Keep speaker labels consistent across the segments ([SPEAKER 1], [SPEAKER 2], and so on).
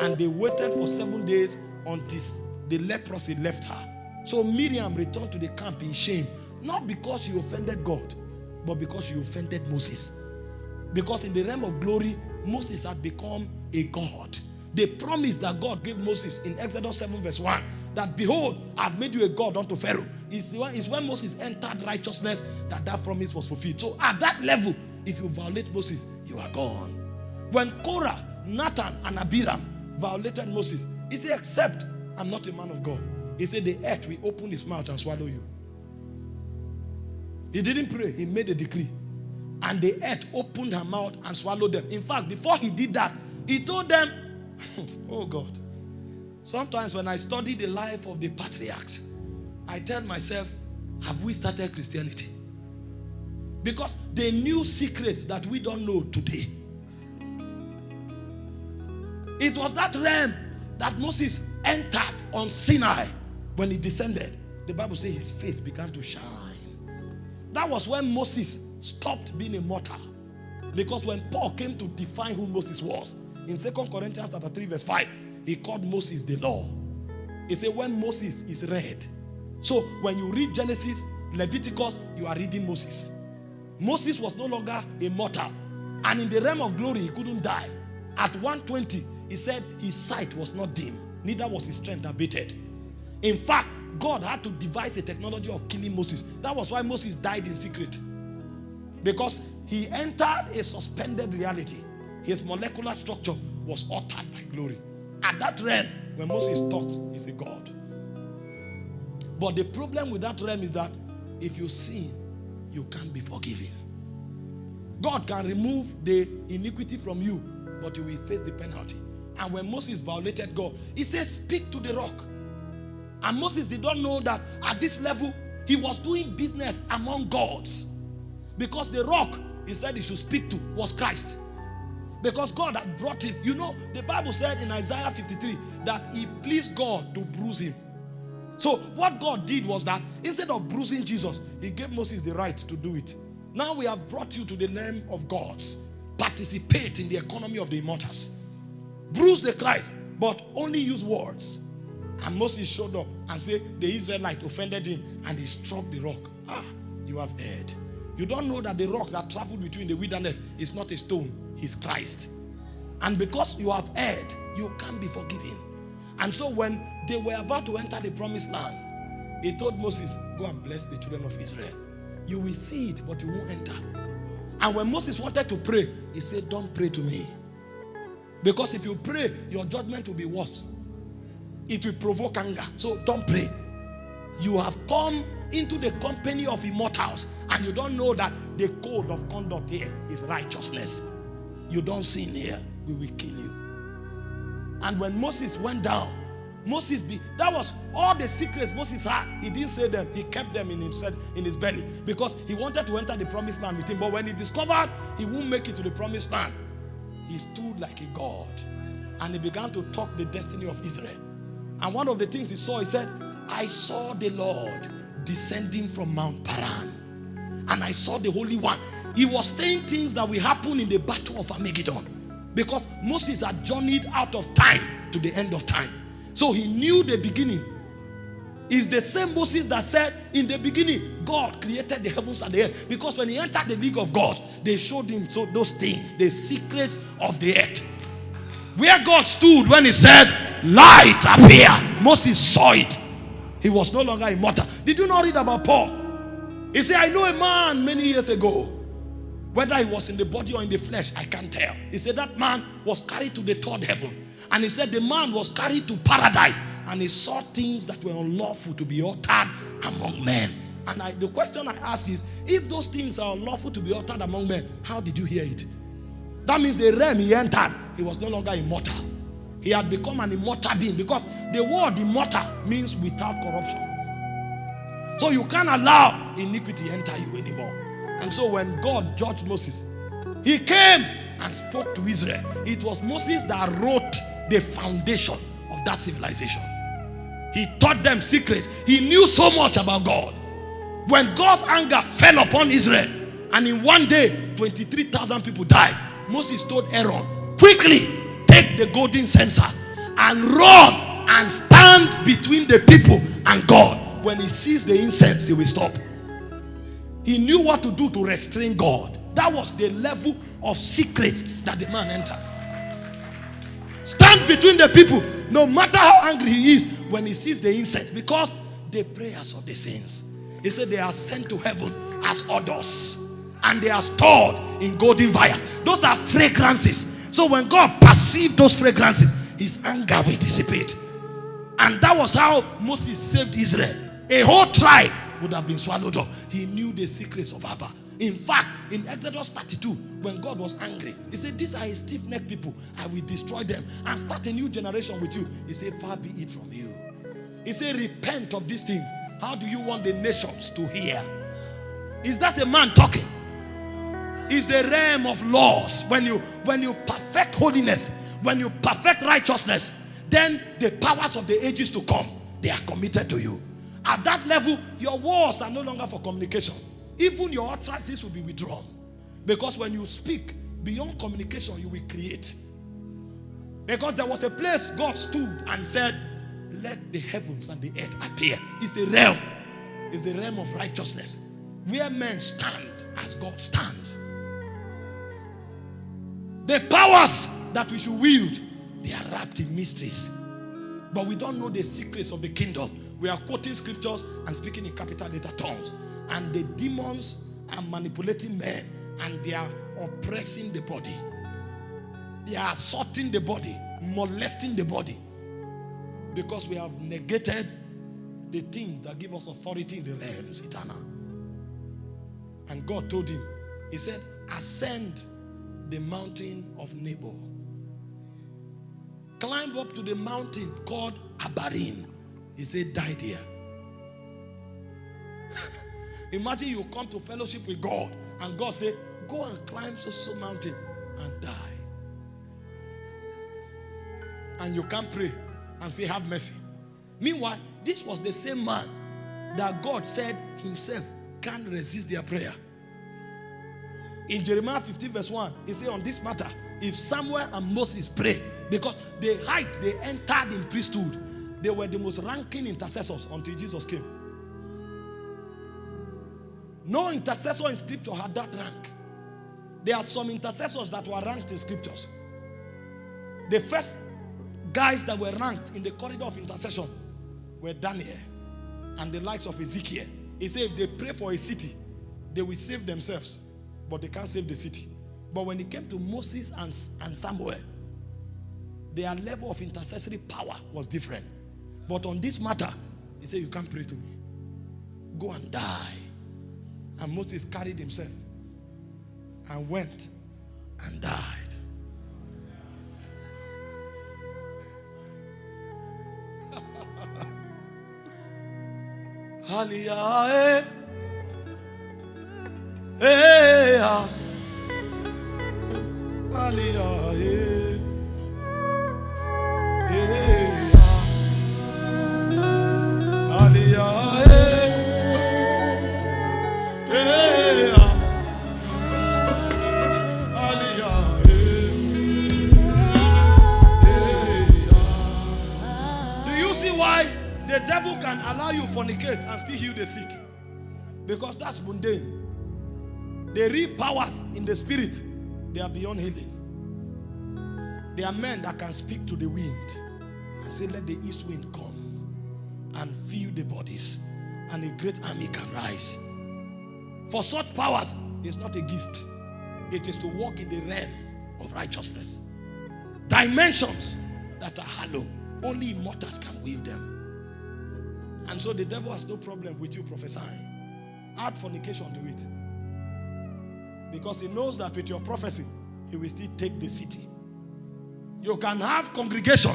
[SPEAKER 1] And they waited for seven days until the leprosy left her. So Miriam returned to the camp in shame, not because she offended God, but because she offended Moses. Because in the realm of glory, Moses had become a God. The promise that God gave Moses in Exodus 7 verse 1, that behold, I've made you a God unto Pharaoh, is, is when Moses entered righteousness that that promise was fulfilled. So at that level, if you violate Moses, you are gone. When Korah, Dathan, and Abiram violated Moses, he said, except I'm not a man of God. He said, the earth will open his mouth and swallow you. He didn't pray, he made a decree. And the earth opened her mouth and swallowed them. In fact, before he did that, he told them, oh God. Sometimes when I study the life of the patriarchs, I tell myself, have we started Christianity? Because they knew secrets that we don't know today. It was that realm that Moses entered on Sinai when he descended. The Bible says his face began to shine. That was when Moses stopped being a mortal. Because when Paul came to define who Moses was, in Second Corinthians chapter 3 verse 5, he called Moses the law. He said when Moses is read. So when you read Genesis, Leviticus, you are reading Moses. Moses was no longer a mortal. And in the realm of glory, he couldn't die. At 120, he said his sight was not dim, neither was his strength abated. In fact, God had to devise a technology of killing Moses. That was why Moses died in secret. Because he entered a suspended reality. His molecular structure was altered by glory. At that realm, when Moses talks, he's a God. But the problem with that realm is that if you sin, you can't be forgiven. God can remove the iniquity from you, but you will face the penalty. And when Moses violated God, he says, speak to the rock. And Moses did not know that at this level, he was doing business among gods. Because the rock he said he should speak to was Christ. Because God had brought him. You know, the Bible said in Isaiah 53 that he pleased God to bruise him. So what God did was that instead of bruising Jesus, he gave Moses the right to do it. Now we have brought you to the realm of gods. Participate in the economy of the immortals. Bruise the Christ, but only use words. And Moses showed up and said the Israelite offended him and he struck the rock. Ah, you have heard. You don't know that the rock that traveled between the wilderness is not a stone, he's Christ. And because you have heard, you can't be forgiven. And so when they were about to enter the promised land, he told Moses, go and bless the children of Israel. You will see it, but you won't enter. And when Moses wanted to pray, he said, don't pray to me. Because if you pray, your judgment will be worse. It will provoke anger. So don't pray. You have come into the company of immortals and you don't know that the code of conduct here is righteousness. You don't sin here, we will kill you. And when Moses went down, Moses be that was all the secrets Moses had. He didn't say them, he kept them in himself in his belly because he wanted to enter the promised land with him. But when he discovered he won't make it to the promised land, he stood like a god and he began to talk the destiny of Israel. And one of the things he saw, he said, I saw the Lord descending from Mount Paran. And I saw the Holy One. He was saying things that will happen in the battle of Armageddon. Because Moses had journeyed out of time to the end of time. So he knew the beginning. Is the same Moses that said in the beginning, God created the heavens and the earth. Because when he entered the league of God, they showed him so those things, the secrets of the earth. Where God stood when he said, light appear. Moses saw it. He was no longer immortal. Did you not read about Paul? He said, I know a man many years ago. Whether he was in the body or in the flesh, I can't tell. He said that man was carried to the third heaven. And he said the man was carried to paradise. And he saw things that were unlawful to be uttered among men. And I, the question I ask is, if those things are unlawful to be uttered among men, how did you hear it? That means the realm he entered, he was no longer immortal. He had become an immortal being because the word immortal means without corruption. So you can't allow iniquity enter you anymore. And so when God judged Moses, he came and spoke to Israel. It was Moses that wrote the foundation of that civilization. He taught them secrets. He knew so much about God. When God's anger fell upon Israel, and in one day, 23,000 people died, Moses told Aaron, quickly take the golden censer and run and stand between the people and God. When he sees the incense, he will stop. He knew what to do to restrain God. That was the level of secret that the man entered. Stand between the people, no matter how angry he is, when he sees the incense, because the prayers of the saints, he said they are sent to heaven as odors and they are stored in golden vials. Those are fragrances. So when God perceived those fragrances, his anger will dissipate. And that was how Moses saved Israel. A whole tribe would have been swallowed up. He knew the secrets of Abba. In fact, in Exodus 32, when God was angry, he said, These are stiff necked people. I will destroy them and start a new generation with you. He said, Far be it from you. He said, Repent of these things. How do you want the nations to hear? Is that a man talking? Is the realm of laws. When you when you perfect holiness, when you perfect righteousness, then the powers of the ages to come, they are committed to you. At that level, your words are no longer for communication. Even your utterances will be withdrawn. Because when you speak, beyond communication, you will create. Because there was a place God stood and said, Let the heavens and the earth appear. It's a realm. It's the realm of righteousness. Where men stand as God stands. The powers that we should wield, they are wrapped in mysteries. But we don't know the secrets of the kingdom. We are quoting scriptures and speaking in capital letter tongues. And the demons are manipulating men and they are oppressing the body. They are assaulting the body, molesting the body. Because we have negated the things that give us authority in the realms eternal. And God told him, He said, Ascend the mountain of Nebo. Climb up to the mountain called Abarim. He said, Die there. Imagine you come to fellowship with God and God say, Go and climb so so mountain and die. And you can't pray and say, Have mercy. Meanwhile, this was the same man that God said himself can't resist their prayer. In Jeremiah 15, verse 1, he said, On this matter, if Samuel and Moses pray, because the height they entered in priesthood, they were the most ranking intercessors until Jesus came. No intercessor in scripture had that rank. There are some intercessors that were ranked in scriptures. The first guys that were ranked in the corridor of intercession were Daniel and the likes of Ezekiel. He said if they pray for a city, they will save themselves, but they can't save the city. But when it came to Moses and, and Samuel, their level of intercessory power was different. But on this matter, he said, You can't pray to me. Go and die. And Moses carried himself and went and died. Hallelujah. Hey, Hallelujah. Because that's mundane. The real powers in the spirit, they are beyond healing. There are men that can speak to the wind and say, Let the east wind come and fill the bodies, and a great army can rise. For such powers, is not a gift, it is to walk in the realm of righteousness. Dimensions that are hollow, only immortals can wield them. And so the devil has no problem with you prophesying. Add fornication to it. Because he knows that with your prophecy, he will still take the city. You can have congregation,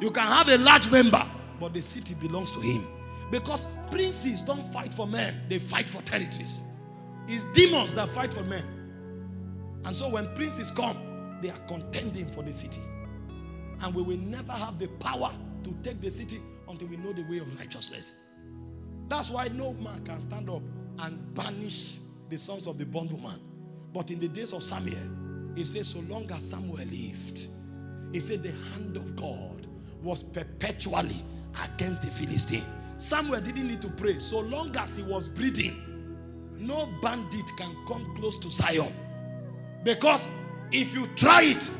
[SPEAKER 1] you can have a large member, but the city belongs to him. Because princes don't fight for men, they fight for territories. It's demons that fight for men. And so when princes come, they are contending for the city. And we will never have the power to take the city until we know the way of righteousness. That's why no man can stand up and banish the sons of the bondwoman. But in the days of Samuel, he says, so long as Samuel lived, he said the hand of God was perpetually against the Philistine. Samuel didn't need to pray. So long as he was breathing, no bandit can come close to Zion. Because if you try it,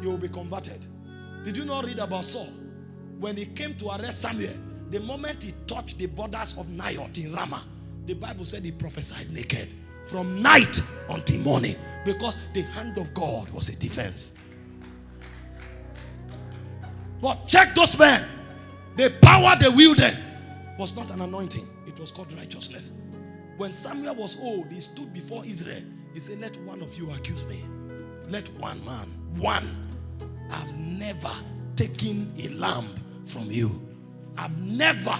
[SPEAKER 1] you will be converted. Did you not read about Saul? When he came to arrest Samuel, the moment he touched the borders of Naioth in Ramah, the Bible said he prophesied naked from night until morning because the hand of God was a defense. But check those men. The power they wielded was not an anointing, it was called righteousness. When Samuel was old, he stood before Israel. He said, Let one of you accuse me. Let one man, one. I've never taken a lamb from you. I've never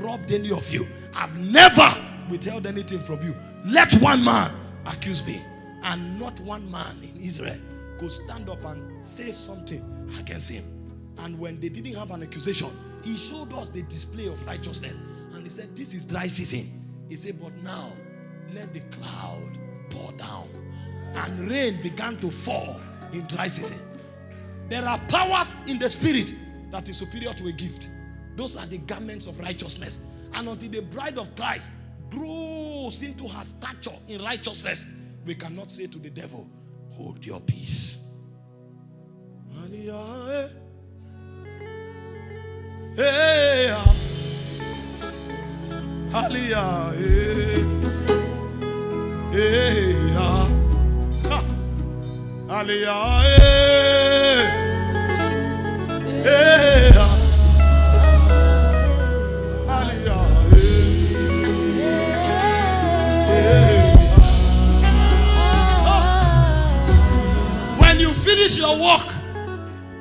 [SPEAKER 1] robbed any of you. I've never withheld anything from you. Let one man accuse me. And not one man in Israel could stand up and say something against him. And when they didn't have an accusation, he showed us the display of righteousness. And he said, This is dry season. He said, But now let the cloud pour down. And rain began to fall in dry season. There are powers in the spirit that is superior to a gift. Those are the garments of righteousness. And until the bride of Christ grows into her stature in righteousness, we cannot say to the devil, Hold your peace. Hey, ah. Your work,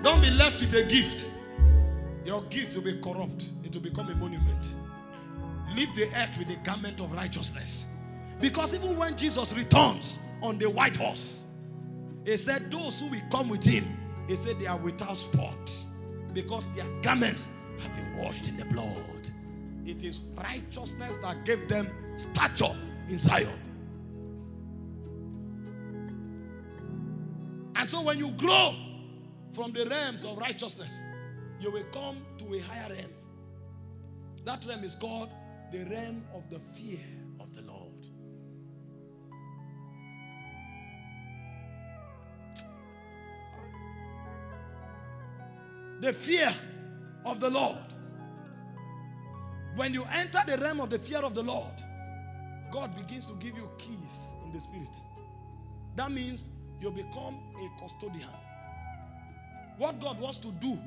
[SPEAKER 1] don't be left with a gift. Your gift will be corrupt. It will become a monument. Leave the earth with the garment of righteousness. Because even when Jesus returns on the white horse, he said, Those who will come with him, he said, they are without spot. Because their garments have been washed in the blood. It is righteousness that gave them stature in Zion. So when you grow from the realms of righteousness, you will come to a higher realm. That realm is called the realm of the fear of the Lord. The fear of the Lord. When you enter the realm of the fear of the Lord, God begins to give you keys in the spirit. That means you become a custodian. What God wants to do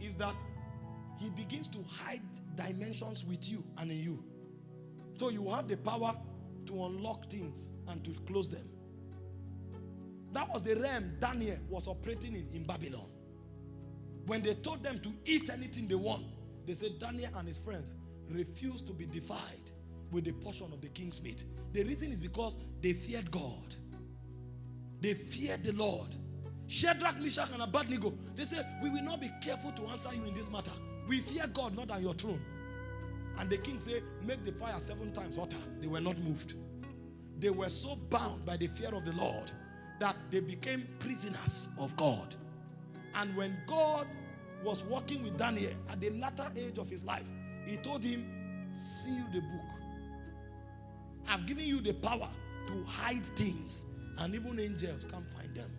[SPEAKER 1] is that he begins to hide dimensions with you and in you. So you have the power to unlock things and to close them. That was the realm Daniel was operating in in Babylon. When they told them to eat anything they want, they said Daniel and his friends refused to be defied with the portion of the king's meat. The reason is because they feared God. They feared the Lord. Shadrach, Meshach, and Abednego, they said, We will not be careful to answer you in this matter. We fear God, not on your throne. And the king said, Make the fire seven times hotter. They were not moved. They were so bound by the fear of the Lord that they became prisoners of God. And when God was working with Daniel at the latter age of his life, he told him, Seal the book. I've given you the power to hide things, and even angels can't find them.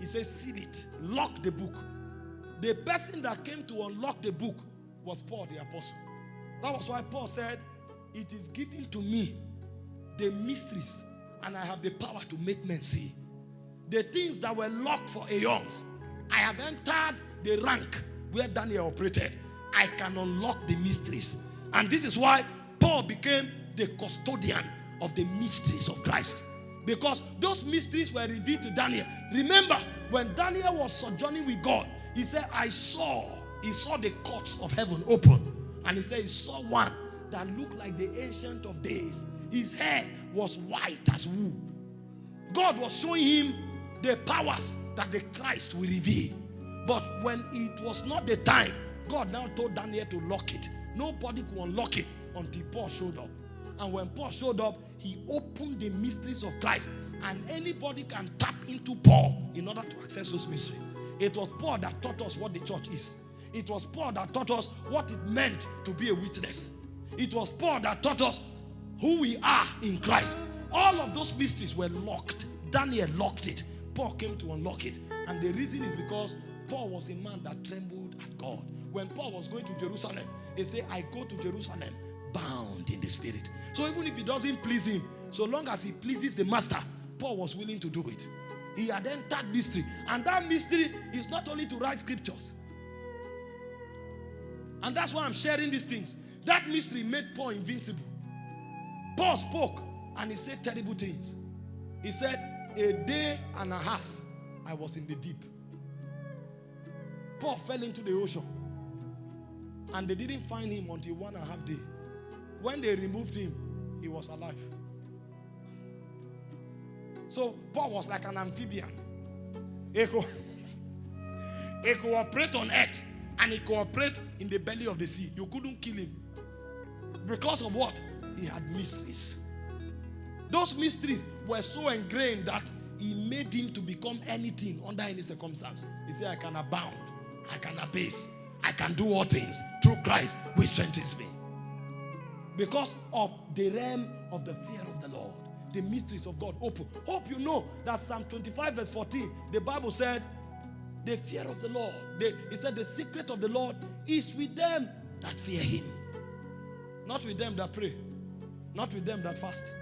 [SPEAKER 1] He says, seal it, lock the book. The person that came to unlock the book was Paul the apostle. That was why Paul said, It is given to me the mysteries, and I have the power to make men see. The things that were locked for aeons, I have entered the rank where Daniel operated. I can unlock the mysteries. And this is why Paul became the custodian of the mysteries of Christ. Because those mysteries were revealed to Daniel. Remember, when Daniel was sojourning with God, he said, I saw, he saw the courts of heaven open. And he said, he saw one that looked like the ancient of days. His hair was white as wool. God was showing him the powers that the Christ will reveal. But when it was not the time, God now told Daniel to lock it. Nobody could unlock it until Paul showed up. And when Paul showed up, he opened the mysteries of Christ. And anybody can tap into Paul in order to access those mysteries. It was Paul that taught us what the church is. It was Paul that taught us what it meant to be a witness. It was Paul that taught us who we are in Christ. All of those mysteries were locked. Daniel locked it. Paul came to unlock it. And the reason is because Paul was a man that trembled at God. When Paul was going to Jerusalem, he said, I go to Jerusalem bound in the spirit. So even if it doesn't please him, so long as he pleases the master, Paul was willing to do it. He had entered mystery. And that mystery is not only to write scriptures. And that's why I'm sharing these things. That mystery made Paul invincible. Paul spoke and he said terrible things. He said, A day and a half I was in the deep. Paul fell into the ocean. And they didn't find him until one and a half day. When they removed him, he was alive. So Paul was like an amphibian. He could, he could operate on earth and he could operate in the belly of the sea. You couldn't kill him. Because of what? He had mysteries. Those mysteries were so ingrained that he made him to become anything under any circumstance. He said, I can abound, I can abase, I can do all things through Christ, which strengthens me. Because of the realm of the fear of the Lord, the mysteries of God open. Hope you know that Psalm 25, verse 14, the Bible said, The fear of the Lord. They, he said, The secret of the Lord is with them that fear him, not with them that pray, not with them that fast.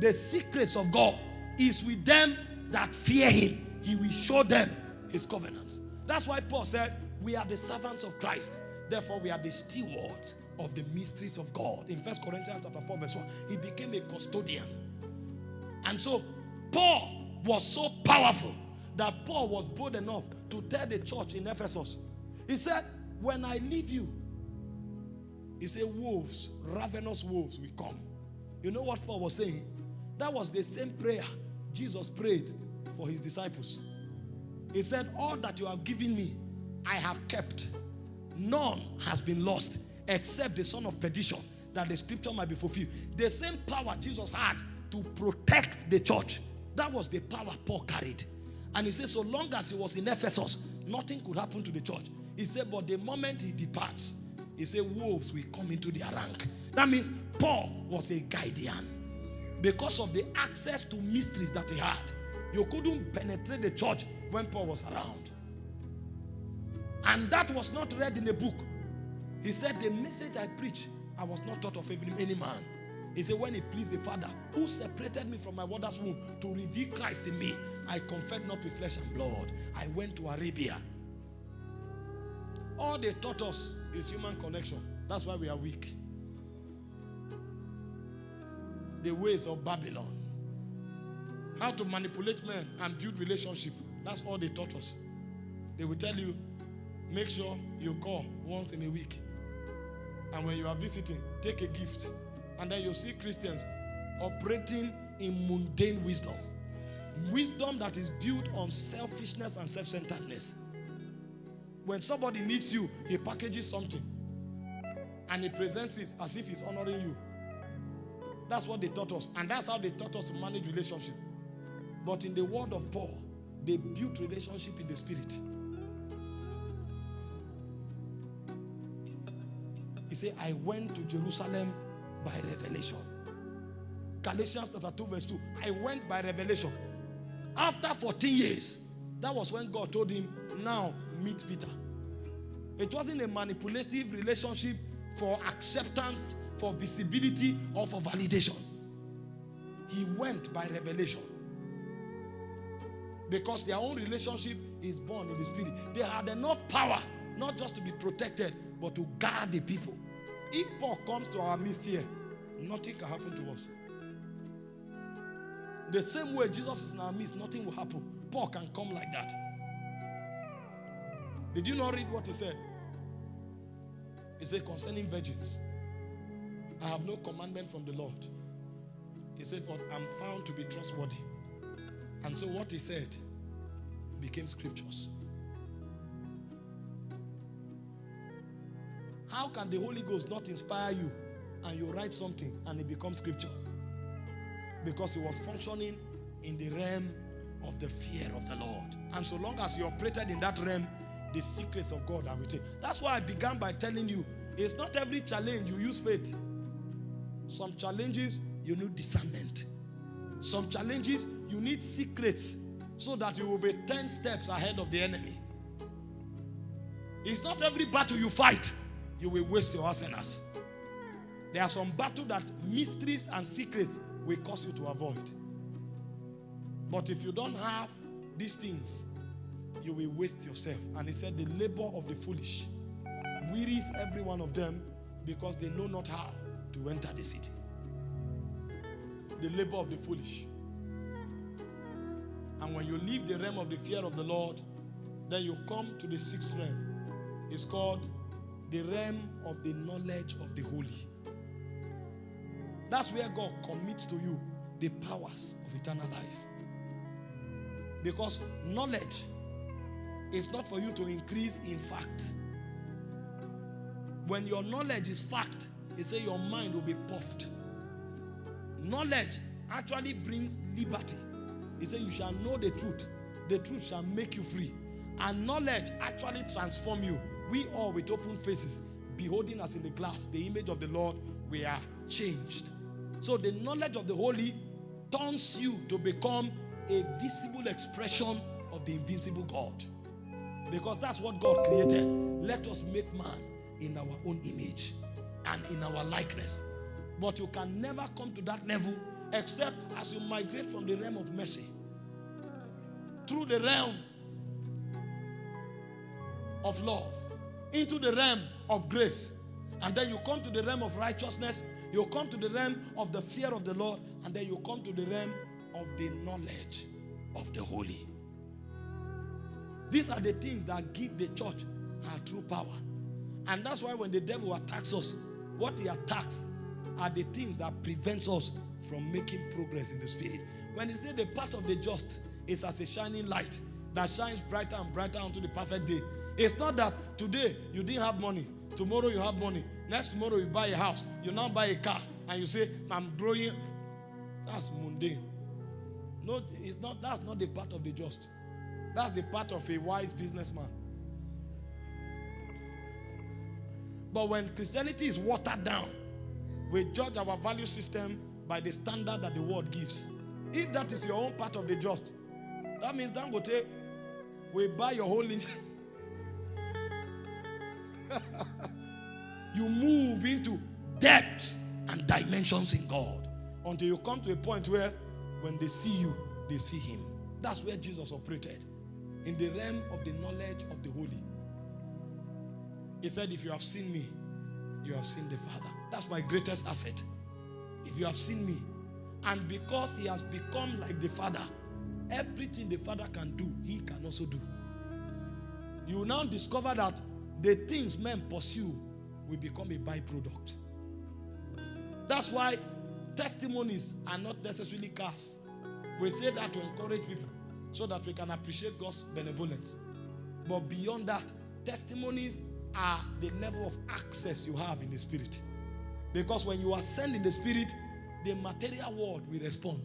[SPEAKER 1] The secrets of God is with them that fear him. He will show them his covenants. That's why Paul said, We are the servants of Christ. Therefore, we are the stewards of the mysteries of God. In First Corinthians chapter 4, verse 1, he became a custodian. And so Paul was so powerful that Paul was bold enough to tell the church in Ephesus. He said, When I leave you, he said, wolves, ravenous wolves will come. You know what Paul was saying? That was the same prayer Jesus prayed for his disciples. He said, All that you have given me, I have kept. None has been lost except the son of perdition, that the scripture might be fulfilled. The same power Jesus had to protect the church, that was the power Paul carried. And he said, So long as he was in Ephesus, nothing could happen to the church. He said, But the moment he departs, he said, Wolves will come into their rank. That means Paul was a guardian because of the access to mysteries that he had. You couldn't penetrate the church when Paul was around. And that was not read in the book. He said, The message I preach, I was not taught of any man. He said, When it pleased the Father, who separated me from my mother's womb to reveal Christ in me, I conferred not with flesh and blood. I went to Arabia. All they taught us is human connection. That's why we are weak. The ways of Babylon. How to manipulate men and build relationship. That's all they taught us. They will tell you, make sure you call once in a week. And when you are visiting, take a gift. And then you see Christians operating in mundane wisdom. Wisdom that is built on selfishness and self-centeredness. When somebody needs you, he packages something. And he presents it as if he's honoring you. That's what they taught us. And that's how they taught us to manage relationship. But in the word of Paul, they built relationship in the spirit. He said, I went to Jerusalem by revelation. Galatians chapter 2 verse 2. I went by revelation. After 14 years, that was when God told him, now meet Peter. It wasn't a manipulative relationship for acceptance, for visibility, or for validation. He went by revelation. Because their own relationship is born in the spirit. They had enough power, not just to be protected, but to guard the people. If Paul comes to our midst here, nothing can happen to us. The same way Jesus is in our midst, nothing will happen. Paul can come like that. Did you not read what he said? He said, concerning virgins, I have no commandment from the Lord. He said, but I'm found to be trustworthy. And so what he said became scriptures. How can the Holy Ghost not inspire you and you write something and it becomes scripture? Because he was functioning in the realm of the fear of the Lord. And so long as you operated in that realm, the secrets of God are within. That's why I began by telling you it's not every challenge you use faith. Some challenges you need discernment. Some challenges you need secrets so that you will be 10 steps ahead of the enemy. It's not every battle you fight you will waste your arsenals. There are some battles that mysteries and secrets will cause you to avoid. But if you don't have these things, you will waste yourself. And he said, The labor of the foolish wearies every one of them because they know not how to enter the city. The labor of the foolish. And when you leave the realm of the fear of the Lord, then you come to the sixth realm. It's called the realm of the knowledge of the holy. That's where God commits to you the powers of eternal life. Because knowledge is not for you to increase in fact. When your knowledge is fact, they say your mind will be puffed. Knowledge actually brings liberty. He said, You shall know the truth. The truth shall make you free. And knowledge actually transform you. We all with open faces, beholding us in the glass, the image of the Lord, we are changed. So the knowledge of the holy turns you to become a visible expression of the invisible God. Because that's what God created. Let us make man in our own image and in our likeness. But you can never come to that level except as you migrate from the realm of mercy through the realm of love into the realm of grace. And then you come to the realm of righteousness. You come to the realm of the fear of the Lord. And then you come to the realm of the knowledge of the holy. These are the things that give the church her true power. And that's why when the devil attacks us, what he attacks are the things that prevents us from making progress in the spirit. When he said the path of the just is as a shining light that shines brighter and brighter unto the perfect day. It's not that today you didn't have money, tomorrow you have money, next tomorrow you buy a house, you now buy a car, and you say, I'm growing. That's mundane. No, it's not, that's not the part of the just. That's the part of a wise businessman. But when Christianity is watered down, we judge our value system by the standard that the world gives. If that is your own part of the just, that means Dangote will buy your whole you move into depths and dimensions in God until you come to a point where when they see you, they see him. That's where Jesus operated in the realm of the knowledge of the holy. He said, If you have seen me, you have seen the Father. That's my greatest asset. If you have seen me, and because he has become like the Father, everything the Father can do, he can also do. You now discover that the things men pursue will become a byproduct. That's why testimonies are not necessarily cars. We say that to encourage people so that we can appreciate God's benevolence. But beyond that, testimonies are the level of access you have in the spirit. Because when you ascend in the spirit, the material world will respond.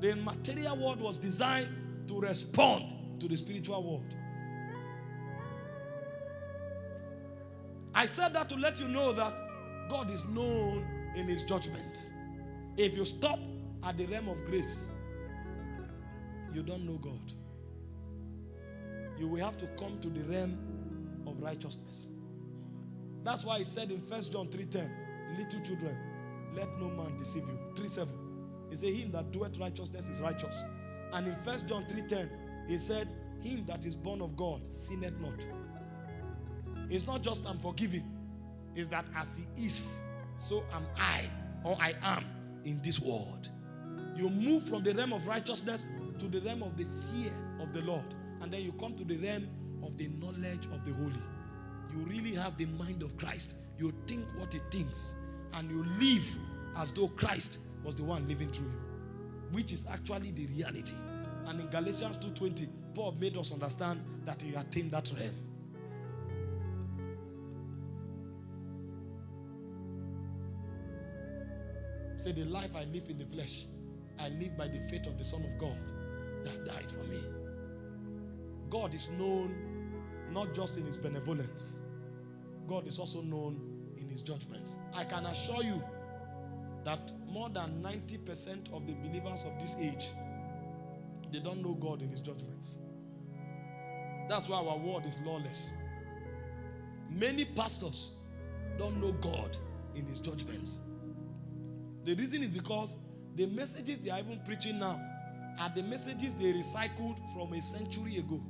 [SPEAKER 1] The material world was designed to respond to the spiritual world. I said that to let you know that God is known in his judgment. If you stop at the realm of grace, you don't know God. You will have to come to the realm of righteousness. That's why he said in 1 John 3:10, little children, let no man deceive you. 3:7. He said, Him that doeth righteousness is righteous. And in 1 John 3:10, he said, Him that is born of God sinneth not. It's not just I'm forgiven, it's that as he is, so am I, or I am in this world. You move from the realm of righteousness to the realm of the fear of the Lord. And then you come to the realm of the knowledge of the holy. You really have the mind of Christ. You think what he thinks. And you live as though Christ was the one living through you. Which is actually the reality. And in Galatians 2.20, Paul made us understand that he attained that realm. Say, the life I live in the flesh, I live by the faith of the Son of God that died for me. God is known not just in his benevolence, God is also known in his judgments. I can assure you that more than 90% of the believers of this age they don't know God in his judgments. That's why our world is lawless. Many pastors don't know God in his judgments. The reason is because the messages they are even preaching now are the messages they recycled from a century ago.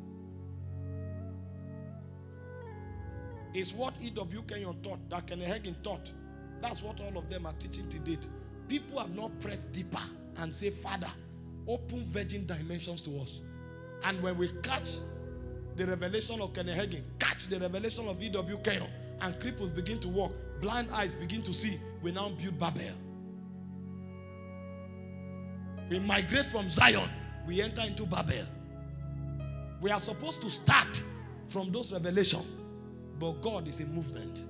[SPEAKER 1] It's what E.W. Kenyon taught, that Kenneth Hagin taught. That's what all of them are teaching to date. People have not pressed deeper and say, Father, open virgin dimensions to us. And when we catch the revelation of Kenneth Hagin, catch the revelation of E.W. Kenyon, and cripples begin to walk, blind eyes begin to see, we now build Babel. We migrate from Zion, we enter into Babel. We are supposed to start from those revelations, but God is a movement.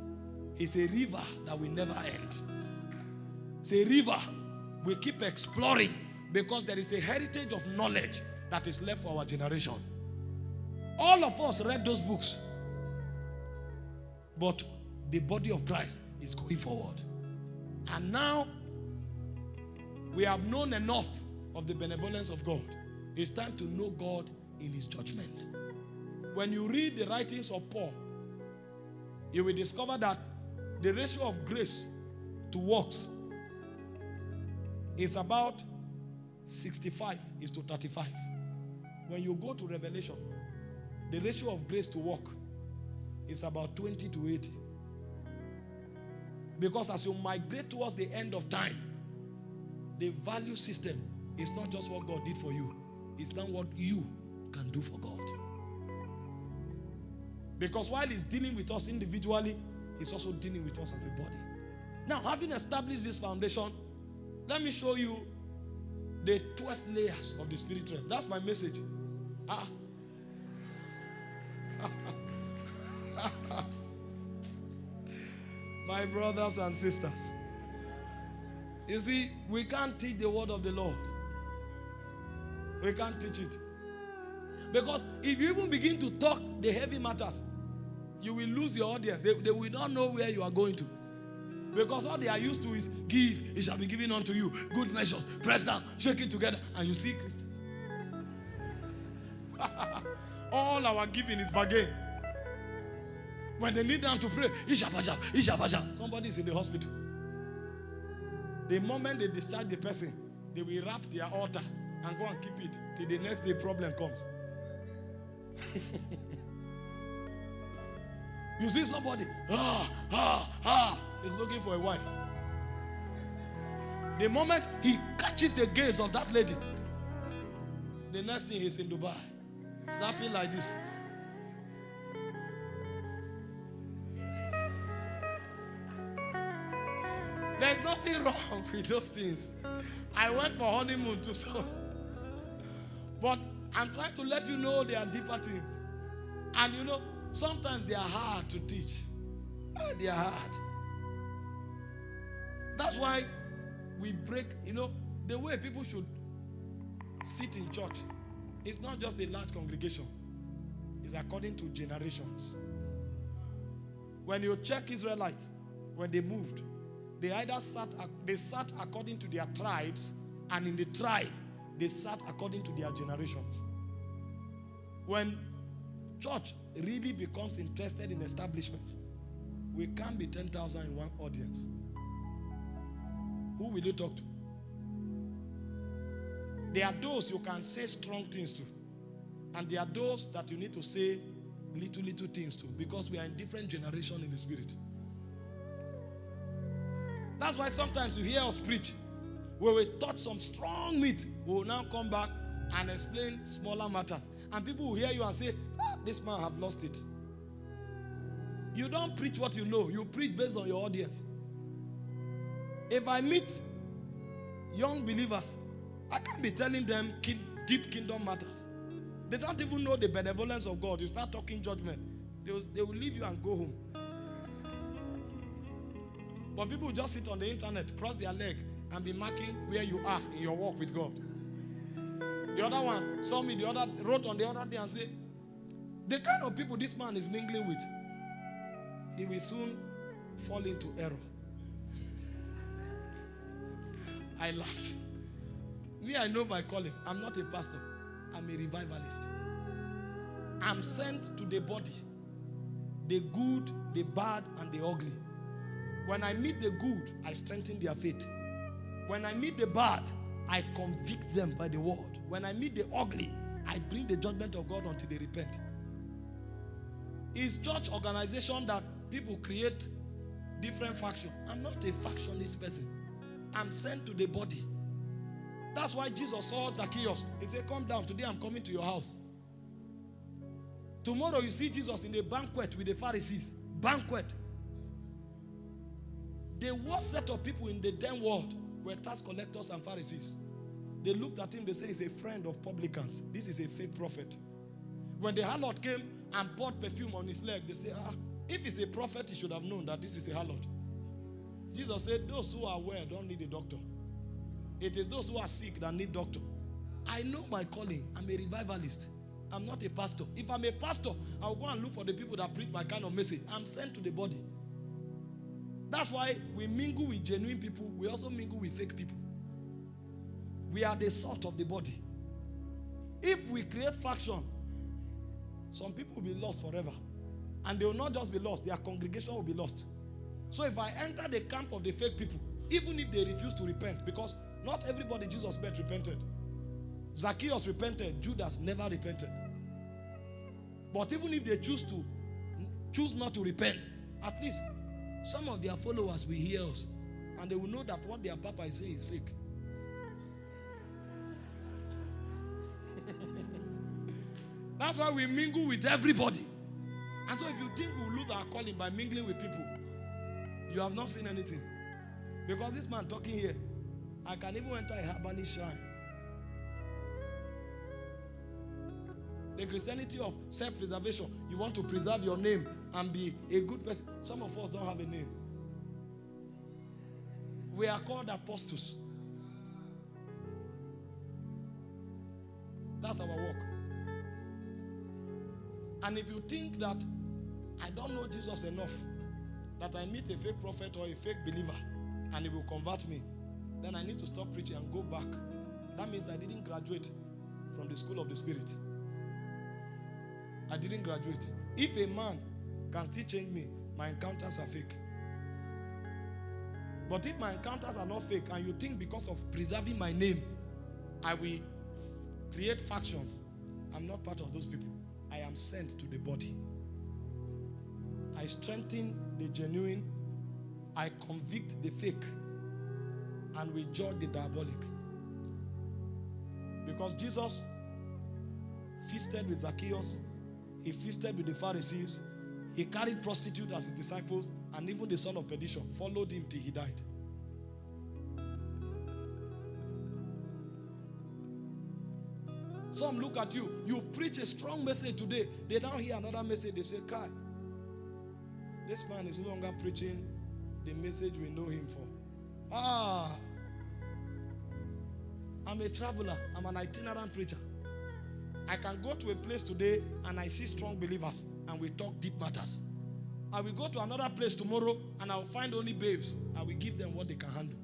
[SPEAKER 1] He's a river that will never end. It's a river we keep exploring because there is a heritage of knowledge that is left for our generation. All of us read those books, but the body of Christ is going forward. And now we have known enough of the benevolence of God. It's time to know God in his judgment. When you read the writings of Paul, you will discover that the ratio of grace to works is about 65 is to 35. When you go to Revelation, the ratio of grace to work is about 20 to 80. Because as you migrate towards the end of time, the value system is not just what God did for you, it's not what you can do for God. Because while He's dealing with us individually, He's also dealing with us as a body. Now, having established this foundation, let me show you the 12 layers of the spirit realm. That's my message. Ah. my brothers and sisters. You see, we can't teach the word of the Lord. We can't teach it. Because if you even begin to talk the heavy matters, you will lose your audience. They, they will not know where you are going to. Because all they are used to is give, it shall be given unto you. Good measures, press down, shake it together, and you see Christians. all our giving is bargain. When they need them to pray, Ishabasha, Ishabasha. Somebody is in the hospital. The moment they discharge the person, they will wrap their altar and go and keep it till the next day problem comes. you see somebody, ah, ah, ah, is looking for a wife. The moment he catches the gaze of that lady, the next thing he's in Dubai, snapping like this. There's nothing wrong with those things. I went for honeymoon too, so. But I'm trying to let you know there are deeper things. And you know, sometimes they are hard to teach. Ah, they are hard. That's why we break, you know, the way people should sit in church. It's not just a large congregation. It's according to generations. When you check Israelites, when they moved, they either sat, they sat according to their tribes, and in the tribe, they sat according to their generations. When church really becomes interested in establishment, we can't be 10,000 in one audience. Who will you talk to? There are those you can say strong things to. And there are those that you need to say little, little things to. Because we are in different generation in the spirit. That's why sometimes you hear us preach. Where we taught some strong meat, we will now come back and explain smaller matters. And people will hear you and say, ah, this man have lost it. You don't preach what you know. You preach based on your audience. If I meet young believers, I can't be telling them deep kingdom matters. They don't even know the benevolence of God. You start talking judgment, they will, they will leave you and go home. But people just sit on the internet, cross their leg, and be marking where you are in your walk with God. The other one saw me, the other wrote on the other day and said, The kind of people this man is mingling with, he will soon fall into error. I laughed. Me, I know my calling. I'm not a pastor, I'm a revivalist. I'm sent to the body, the good, the bad, and the ugly. When I meet the good, I strengthen their faith. When I meet the bad, I convict them by the word. When I meet the ugly, I bring the judgment of God until they repent. Is church organization that people create different faction. I'm not a factionist person. I'm sent to the body. That's why Jesus saw Zacchaeus. He said, Come down. Today I'm coming to your house. Tomorrow you see Jesus in a banquet with the Pharisees. Banquet. The worst set of people in the damn world were tax collectors and Pharisees. They looked at him, they say he's a friend of publicans. This is a fake prophet. When the harlot came and poured perfume on his leg, they say, ah, if he's a prophet, he should have known that this is a harlot. Jesus said, those who are well don't need a doctor. It is those who are sick that need doctor. I know my calling. I'm a revivalist. I'm not a pastor. If I'm a pastor, I'll go and look for the people that preach my kind of message. I'm sent to the body. That's why we mingle with genuine people. We also mingle with fake people. We are the salt of the body. If we create faction, some people will be lost forever. And they will not just be lost, their congregation will be lost. So if I enter the camp of the fake people, even if they refuse to repent, because not everybody Jesus met repented. Zacchaeus repented, Judas never repented. But even if they choose to choose not to repent, at least some of their followers will hear us and they will know that what their papa is saying is fake. That's why we mingle with everybody. And so if you think we'll lose our calling by mingling with people, you have not seen anything. Because this man talking here, I can even enter a herbalist shrine. The Christianity of self-preservation, you want to preserve your name and be a good person. Some of us don't have a name. We are called apostles. That's our work. And if you think that I don't know Jesus enough, that I meet a fake prophet or a fake believer and he will convert me, then I need to stop preaching and go back. That means I didn't graduate from the school of the spirit. I didn't graduate. If a man can still change me, my encounters are fake. But if my encounters are not fake and you think because of preserving my name, I will create factions, I'm not part of those people. I am sent to the body. I strengthen the genuine, I convict the fake, and we judge the diabolic. Because Jesus feasted with Zacchaeus, he feasted with the Pharisees, he carried prostitutes as his disciples, and even the son of perdition. Followed him till he died. Some look at you, you preach a strong message today, they now hear another message, they say, Kai, this man is no longer preaching the message we know him for. Ah, I'm a traveler, I'm an itinerant preacher. I can go to a place today and I see strong believers and we talk deep matters. I will go to another place tomorrow and I will find only babes. I will give them what they can handle.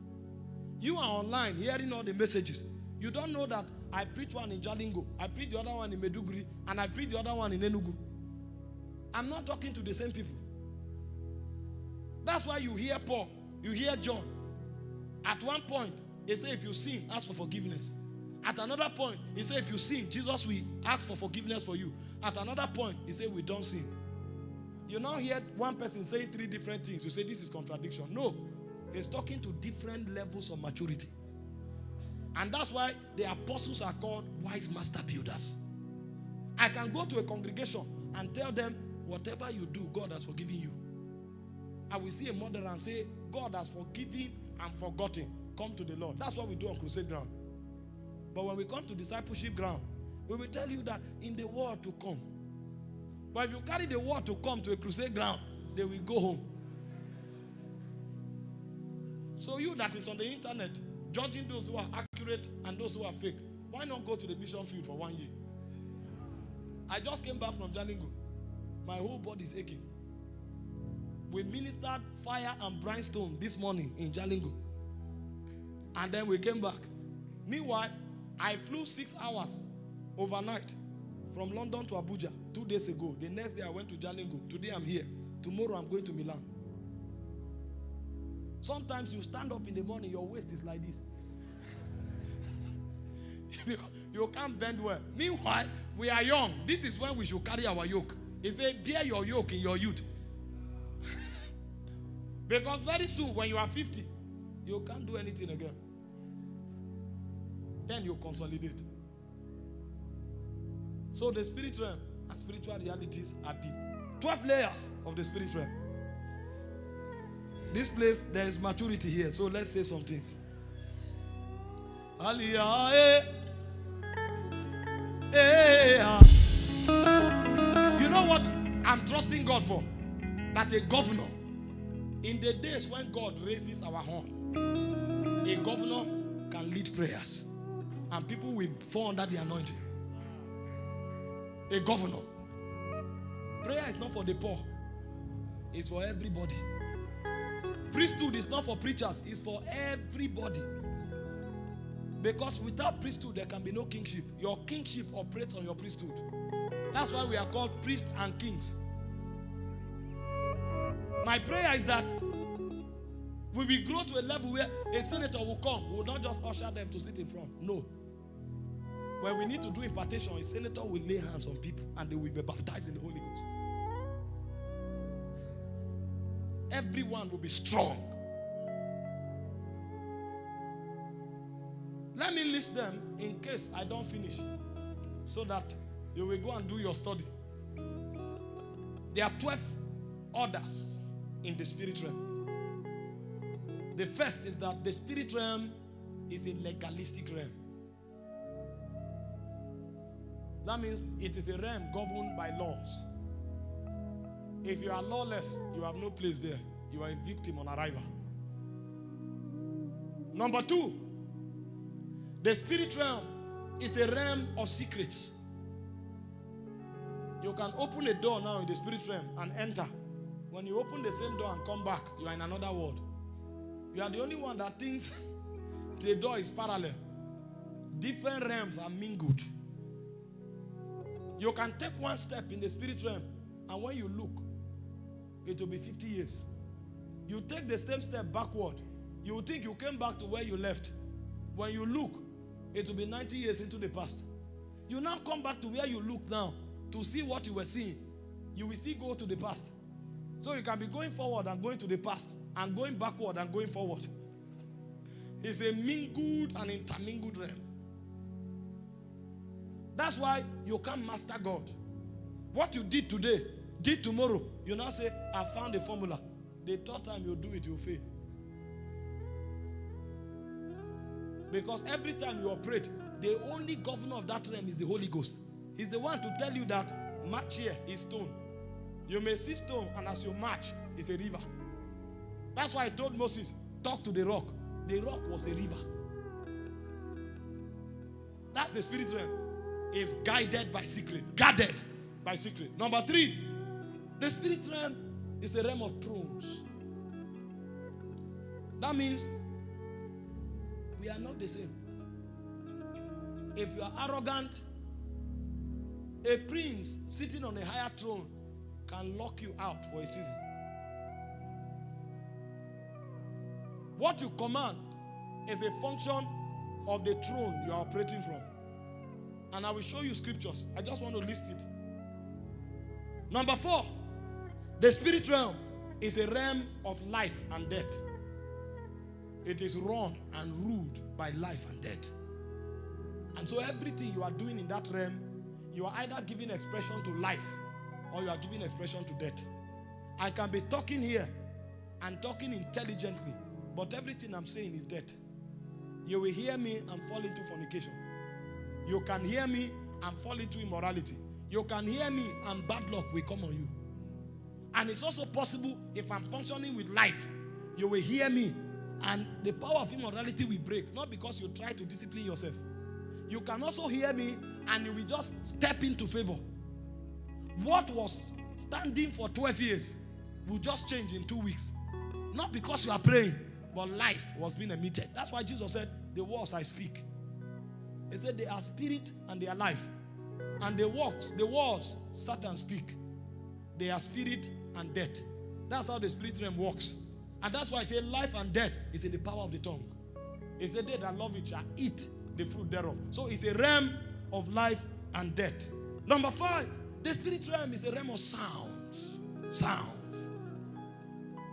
[SPEAKER 1] You are online hearing all the messages. You don't know that I preach one in Jalingo, I preach the other one in Maiduguri, and I preach the other one in Enugu. I'm not talking to the same people. That's why you hear Paul, you hear John. At one point, they say if you sin, ask for forgiveness. At another point, he said, if you sin, Jesus will ask for forgiveness for you. At another point, he said, we don't sin. You now hear one person saying three different things. You say, this is contradiction. No. He's talking to different levels of maturity. And that's why the apostles are called wise master builders. I can go to a congregation and tell them, whatever you do, God has forgiven you. I will see a murderer and say, God has forgiven and forgotten. Come to the Lord. That's what we do on crusade ground. But when we come to discipleship ground, we will tell you that in the world to come. But if you carry the word to come to a crusade ground, they will go home. So you that is on the internet, judging those who are accurate and those who are fake, why not go to the mission field for one year? I just came back from Jalingo. My whole body is aching. We ministered fire and brimstone this morning in Jalingo. And then we came back. Meanwhile, I flew six hours overnight from London to Abuja two days ago. The next day I went to Jalingo. Today I'm here. Tomorrow I'm going to Milan. Sometimes you stand up in the morning, your waist is like this. you can't bend well. Meanwhile, we are young. This is when we should carry our yoke. He said, Bear your yoke in your youth. because very soon, when you are 50, you can't do anything again. Then you consolidate. So the spirit realm and spiritual realities are deep. 12 layers of the spirit realm. This place, there is maturity here. So let's say some things. You know what I'm trusting God for? That a governor, in the days when God raises our horn, a governor can lead prayers and people will fall under the anointing. A governor. Prayer is not for the poor, it's for everybody. Priesthood is not for preachers, it's for everybody. Because without priesthood, there can be no kingship. Your kingship operates on your priesthood. That's why we are called priests and kings. My prayer is that we will grow to a level where a senator will come, we will not just usher them to sit in front. No. When we need to do impartation, a senator will lay hands on people and they will be baptized in the Holy Ghost. everyone will be strong. Let me list them in case I don't finish so that you will go and do your study. There are 12 orders in the spirit realm. The first is that the spirit realm is a legalistic realm. That means it is a realm governed by laws. If you are lawless, you have no place there. You are a victim on arrival. Number two, the spirit realm is a realm of secrets. You can open a door now in the spirit realm and enter. When you open the same door and come back, you are in another world. You are the only one that thinks the door is parallel. Different realms are mingled. You can take one step in the spirit realm, and when you look, it will be 50 years. You take the same step backward, you think you came back to where you left. When you look, it will be 90 years into the past. You now come back to where you look now to see what you were seeing. You will still go to the past. So you can be going forward and going to the past and going backward and going forward. It's a mingled and intermingled realm. That's why you can't master God. What you did today, did tomorrow, you now say, I found a formula. The third time you do it, you fail. Because every time you operate, the only governor of that realm is the Holy Ghost. He's the one to tell you that march here is stone. You may see stone, and as you march, it's a river. That's why I told Moses, talk to the rock. The rock was a river. That's the spirit realm. Is guided by secret, guarded by secret. Number three, the spirit realm is a realm of thrones. That means we are not the same. If you are arrogant, a prince sitting on a higher throne can lock you out for a season. What you command is a function of the throne you are operating from. And I will show you scriptures. I just want to list it. Number four, the spirit realm is a realm of life and death. It is run and ruled by life and death. And so everything you are doing in that realm, you are either giving expression to life or you are giving expression to death. I can be talking here and talking intelligently, but everything I'm saying is death. You will hear me and fall into fornication. You can hear me and fall into immorality. You can hear me and bad luck will come on you. And it's also possible if I'm functioning with life, you will hear me and the power of immorality will break. Not because you try to discipline yourself. You can also hear me and you will just step into favor. What was standing for 12 years will just change in two weeks. Not because you are praying, but life was being emitted. That's why Jesus said, The words I speak. He said, They are spirit and they are life. And the works, the words Satan speak, they are spirit and death. That's how the spirit realm works. And that's why I say life and death is in the power of the tongue. He said, They that love it shall eat the fruit thereof. So it's a realm of life and death. Number five, the spirit realm is a realm of sounds. Sounds.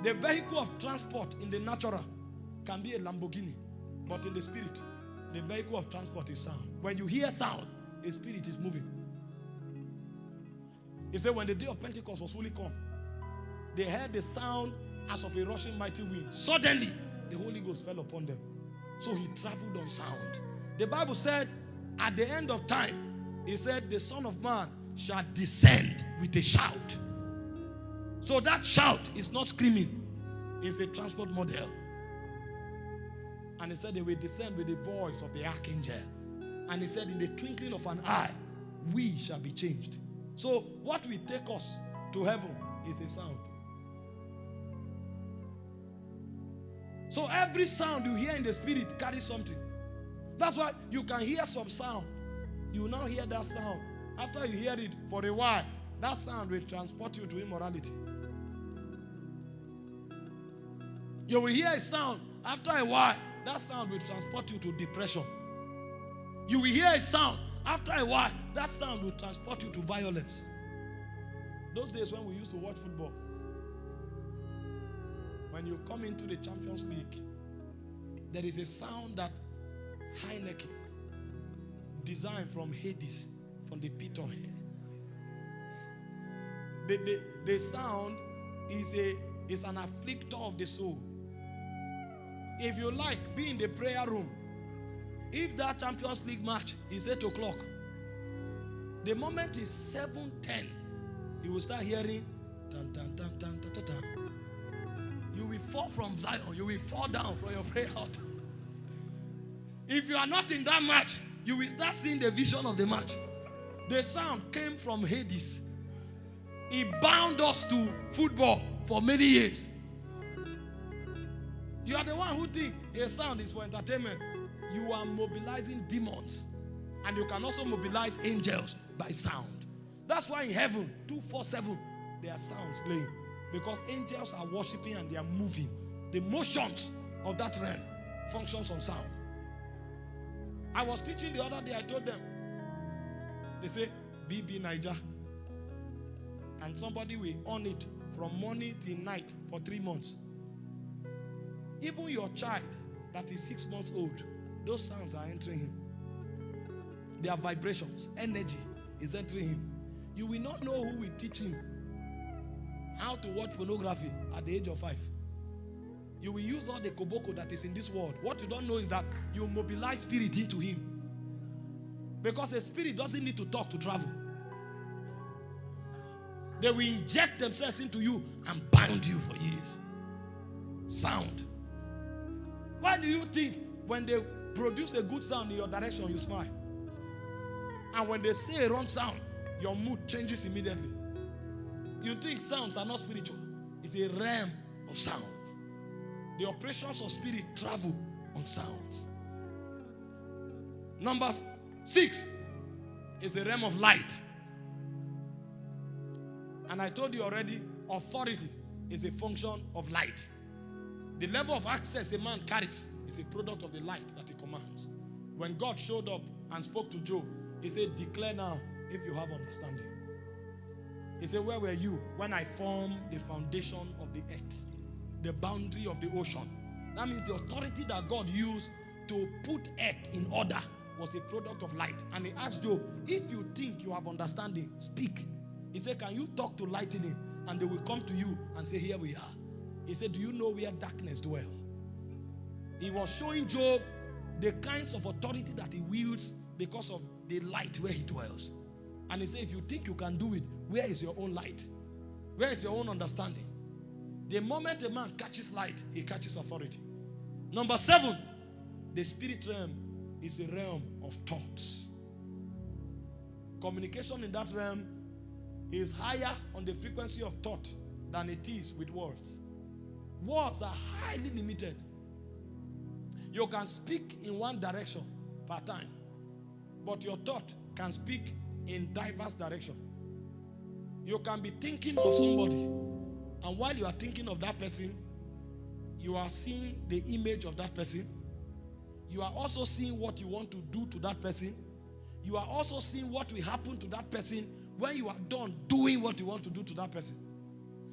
[SPEAKER 1] The vehicle of transport in the natural can be a Lamborghini, but in the spirit, the vehicle of transport is sound. When you hear sound, a spirit is moving. He said, when the day of Pentecost was fully come, they heard the sound as of a rushing mighty wind. Suddenly, the Holy Ghost fell upon them. So he traveled on sound. The Bible said, at the end of time, he said, the Son of Man shall descend with a shout. So that shout is not screaming, it's a transport model. And he said, they will descend with the voice of the archangel. And he said, in the twinkling of an eye, we shall be changed. So, what will take us to heaven is a sound. So, every sound you hear in the spirit carries something. That's why you can hear some sound. You now hear that sound. After you hear it for a while, that sound will transport you to immorality. You will hear a sound. After a while, that sound will transport you to depression. You will hear a sound. After a while, that sound will transport you to violence. Those days when we used to watch football, when you come into the Champions League, there is a sound that Heineken designed from Hades, from the pit of hell. The, the, the sound is, a, is an afflictor of the soul. If you like, be in the prayer room. If that Champions League match is 8 o'clock, the moment is 7.10, you will start hearing tan, tan, tan, tan, tan, tan, tan. You will fall from Zion. You will fall down from your prayer altar. If you are not in that match, you will start seeing the vision of the match. The sound came from Hades. He bound us to football for many years. You are the one who think a sound is for entertainment. You are mobilizing demons. And you can also mobilize angels by sound. That's why in heaven, 247, there are sounds playing. Because angels are worshiping and they are moving. The motions of that realm functions on sound. I was teaching the other day, I told them. They say, BBNaija. And somebody will own it from morning till night for three months. Even your child that is six months old, those sounds are entering him. Their vibrations, energy is entering him. You will not know who will teach him how to watch pornography at the age of five. You will use all the koboko that is in this world. What you don't know is that you mobilize spirit into him. Because a spirit doesn't need to talk to travel. They will inject themselves into you and bind you for years. Sound. Why do you think when they produce a good sound in your direction, you smile? And when they say a wrong sound, your mood changes immediately. You think sounds are not spiritual. It's a realm of sound. The operations of spirit travel on sounds. Number six is a realm of light. And I told you already, authority is a function of light. The level of access a man carries is a product of the light that he commands. When God showed up and spoke to Job, he said, Declare now if you have understanding. He said, Where were you when I formed the foundation of the earth, the boundary of the ocean? That means the authority that God used to put earth in order was a product of light. And he asked Job, If you think you have understanding, speak. He said, Can you talk to lightning? And they will come to you and say, Here we are. He said, Do you know where darkness dwell? He was showing Job the kinds of authority that he wields because of the light where he dwells. And he said, If you think you can do it, where is your own light? Where is your own understanding? The moment a man catches light, he catches authority. Number seven, the spirit realm is a realm of thoughts. Communication in that realm is higher on the frequency of thought than it is with words. Words are highly limited. You can speak in one direction per time, but your thought can speak in diverse direction. You can be thinking of somebody, and while you are thinking of that person, you are seeing the image of that person. You are also seeing what you want to do to that person. You are also seeing what will happen to that person when you are done doing what you want to do to that person.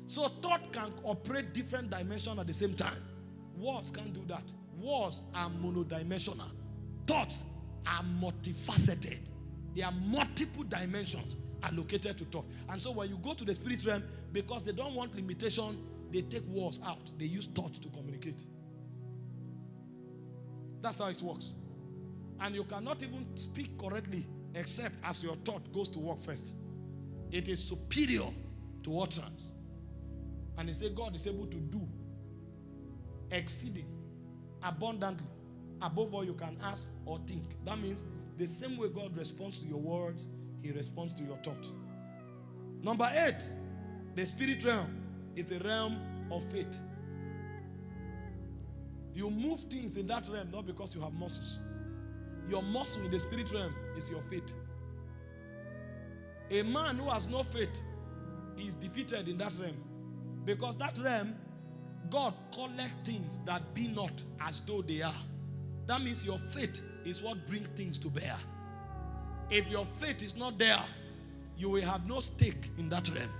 [SPEAKER 1] So thought can operate different dimensions at the same time. Words can't do that. Words are monodimensional. Thoughts are multifaceted. There are multiple dimensions allocated to thought. And so when you go to the spirit realm, because they don't want limitation, they take words out. They use thought to communicate. That's how it works. And you cannot even speak correctly except as your thought goes to work first. It is superior to utterance. And he said God is able to do exceeding abundantly above all you can ask or think. That means the same way God responds to your words, he responds to your thought. Number eight, the spirit realm is a realm of faith. You move things in that realm not because you have muscles. Your muscle in the spirit realm is your faith. A man who has no faith is defeated in that realm. Because that realm, God collect things that be not as though they are. That means your faith is what brings things to bear. If your faith is not there, you will have no stake in that realm.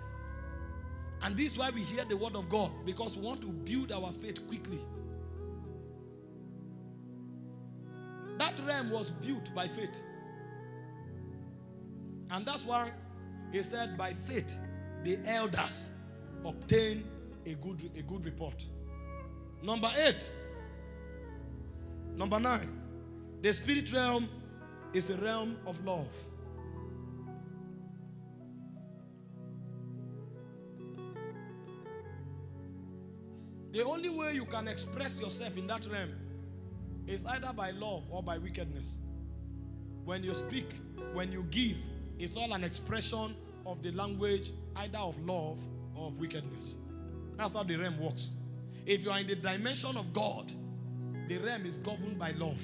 [SPEAKER 1] And this is why we hear the word of God because we want to build our faith quickly. That realm was built by faith. And that's why he said, by faith, the elders obtain a good, a good report. Number eight. Number nine. The spirit realm is a realm of love. The only way you can express yourself in that realm is either by love or by wickedness. When you speak, when you give, it's all an expression of the language either of love of wickedness. That's how the realm works. If you are in the dimension of God, the realm is governed by love.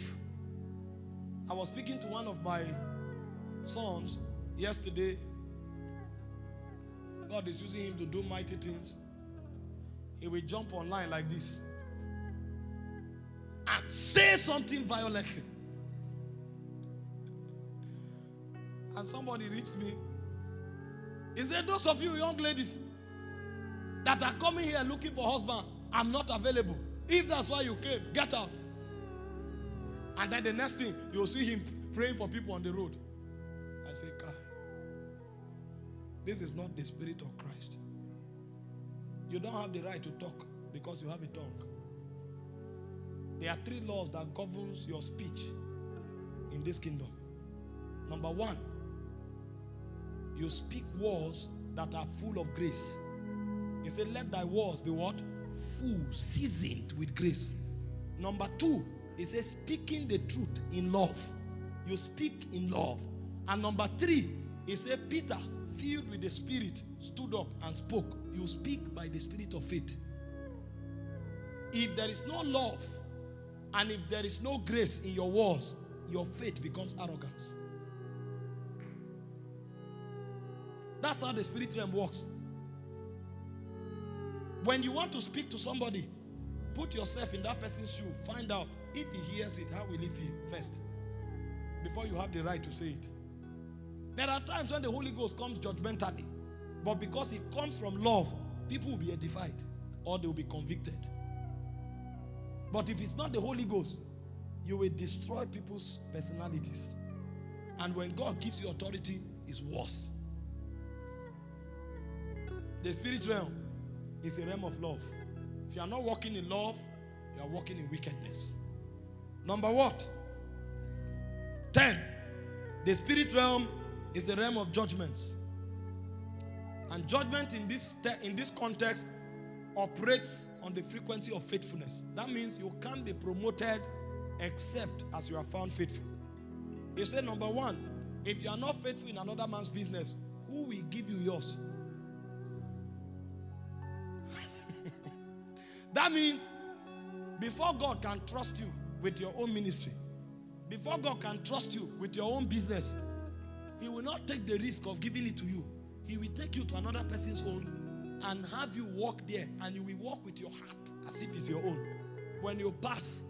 [SPEAKER 1] I was speaking to one of my sons yesterday. God is using him to do mighty things. He will jump online like this and say something violently. And somebody reached me. He said, Those of you young ladies that are coming here looking for husband, I'm not available. If that's why you came, get out. And then the next thing, you'll see him praying for people on the road. I say, Kai, this is not the spirit of Christ. You don't have the right to talk because you have a tongue. There are three laws that governs your speech in this kingdom. Number one, you speak words that are full of grace. He said, Let thy words be what? Full, seasoned with grace. Number two, he says, speaking the truth in love. You speak in love. And number three, he said, Peter, filled with the Spirit, stood up and spoke. You speak by the Spirit of faith. If there is no love and if there is no grace in your words, your faith becomes arrogance. That's how the spirit realm works. When you want to speak to somebody, put yourself in that person's shoe. Find out if he hears it, how will he feel first? Before you have the right to say it. There are times when the Holy Ghost comes judgmentally, but because it comes from love, people will be edified or they will be convicted. But if it's not the Holy Ghost, you will destroy people's personalities. And when God gives you authority, it's worse. The spirit realm is a realm of love. If you are not walking in love, you are walking in wickedness. Number what? 10. The spirit realm is the realm of judgments. And judgment in this, in this context operates on the frequency of faithfulness. That means you can't be promoted except as you are found faithful. He said, number one, if you are not faithful in another man's business, who will give you yours? That means before God can trust you with your own ministry, before God can trust you with your own business, He will not take the risk of giving it to you. He will take you to another person's own and have you walk there, and you will walk with your heart as if it's your own. When you pass,